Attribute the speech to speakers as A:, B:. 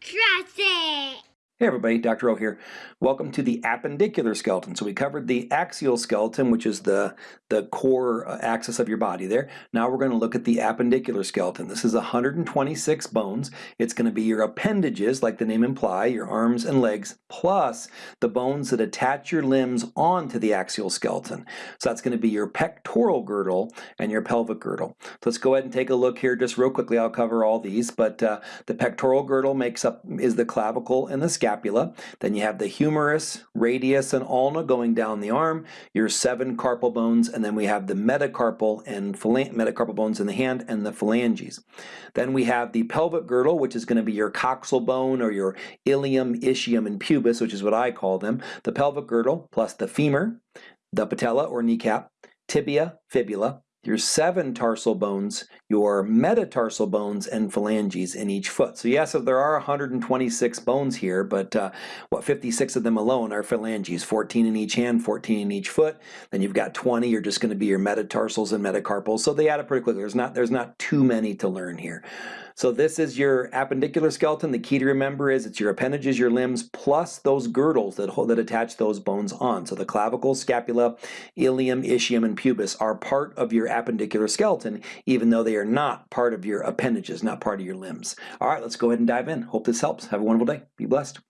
A: Trust it.
B: Hey everybody, Dr. O here. Welcome to the appendicular skeleton. So we covered the axial skeleton, which is the, the core uh, axis of your body there. Now we're going to look at the appendicular skeleton. This is 126 bones. It's going to be your appendages, like the name imply, your arms and legs, plus the bones that attach your limbs onto the axial skeleton. So that's going to be your pectoral girdle and your pelvic girdle. So let's go ahead and take a look here just real quickly. I'll cover all these, but uh, the pectoral girdle makes up is the clavicle and the scapula scapula. Then you have the humerus, radius, and ulna going down the arm, your seven carpal bones, and then we have the metacarpal and metacarpal bones in the hand and the phalanges. Then we have the pelvic girdle, which is going to be your coxal bone or your ilium, ischium, and pubis, which is what I call them. The pelvic girdle plus the femur, the patella or kneecap, tibia, fibula, your seven tarsal bones, your metatarsal bones, and phalanges in each foot. So yes, there are 126 bones here, but uh, what 56 of them alone are phalanges, 14 in each hand, 14 in each foot. Then you've got 20 you're just going to be your metatarsals and metacarpals. So they add up pretty quickly. There's not there's not too many to learn here. So this is your appendicular skeleton. The key to remember is it's your appendages, your limbs, plus those girdles that, hold, that attach those bones on. So the clavicle, scapula, ilium, ischium, and pubis are part of your appendicular skeleton, even though they are not part of your appendages, not part of your limbs. All right, let's go ahead and dive in. Hope this helps. Have a wonderful day. Be blessed.